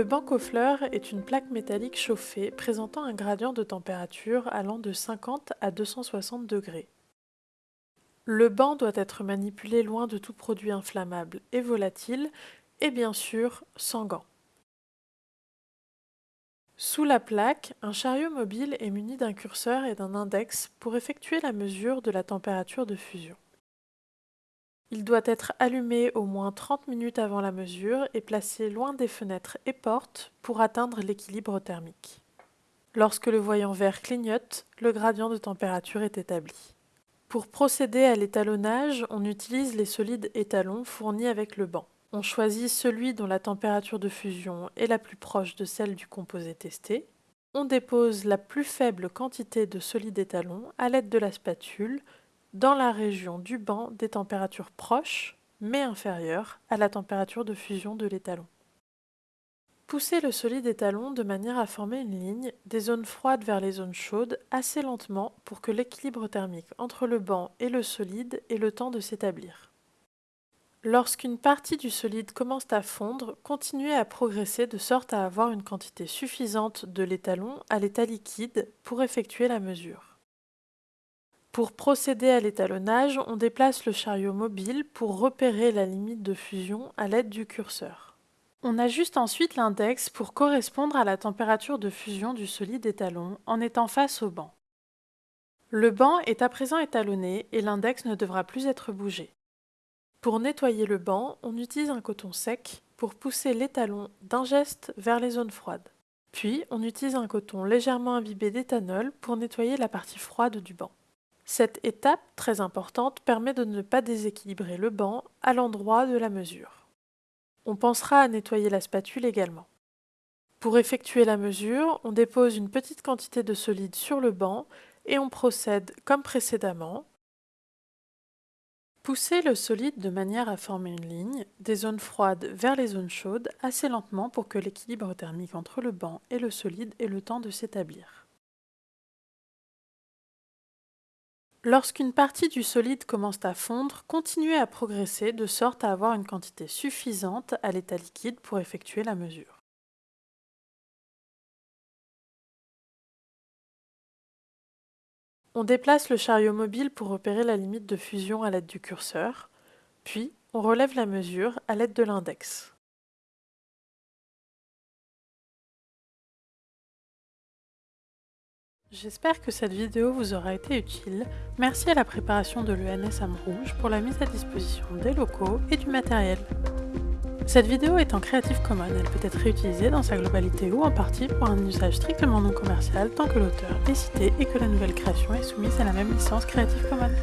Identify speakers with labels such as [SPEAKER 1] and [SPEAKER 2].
[SPEAKER 1] Le banc aux fleurs est une plaque métallique chauffée présentant un gradient de température allant de 50 à 260 degrés. Le banc doit être manipulé loin de tout produit inflammable et volatile et bien sûr sans gants. Sous la plaque, un chariot mobile est muni d'un curseur et d'un index pour effectuer la mesure de la température de fusion. Il doit être allumé au moins 30 minutes avant la mesure et placé loin des fenêtres et portes pour atteindre l'équilibre thermique. Lorsque le voyant vert clignote, le gradient de température est établi. Pour procéder à l'étalonnage, on utilise les solides étalons fournis avec le banc. On choisit celui dont la température de fusion est la plus proche de celle du composé testé. On dépose la plus faible quantité de solide étalon à l'aide de la spatule dans la région du banc des températures proches mais inférieures à la température de fusion de l'étalon. Poussez le solide étalon de manière à former une ligne des zones froides vers les zones chaudes assez lentement pour que l'équilibre thermique entre le banc et le solide ait le temps de s'établir. Lorsqu'une partie du solide commence à fondre, continuez à progresser de sorte à avoir une quantité suffisante de l'étalon à l'état liquide pour effectuer la mesure. Pour procéder à l'étalonnage, on déplace le chariot mobile pour repérer la limite de fusion à l'aide du curseur. On ajuste ensuite l'index pour correspondre à la température de fusion du solide étalon en étant face au banc. Le banc est à présent étalonné et l'index ne devra plus être bougé. Pour nettoyer le banc, on utilise un coton sec pour pousser l'étalon d'un geste vers les zones froides. Puis, on utilise un coton légèrement imbibé d'éthanol pour nettoyer la partie froide du banc. Cette étape, très importante, permet de ne pas déséquilibrer le banc à l'endroit de la mesure. On pensera à nettoyer la spatule également. Pour effectuer la mesure, on dépose une petite quantité de solide sur le banc et on procède comme précédemment. Poussez le solide de manière à former une ligne des zones froides vers les zones chaudes assez lentement pour que l'équilibre thermique entre le banc et le solide ait le temps de s'établir. Lorsqu'une partie du solide commence à fondre, continuez à progresser de sorte à avoir une quantité suffisante à l'état liquide pour effectuer la mesure. On déplace le chariot mobile pour repérer la limite de fusion à l'aide du curseur, puis on relève la mesure à l'aide de l'index. J'espère que cette vidéo vous aura été utile. Merci à la préparation de l'ENS Rouge pour la mise à disposition des locaux et du matériel. Cette vidéo est en Creative Commons, elle peut être réutilisée dans sa globalité ou en partie pour un usage strictement non commercial tant que l'auteur est cité et que la nouvelle création est soumise à la même licence Creative Commons.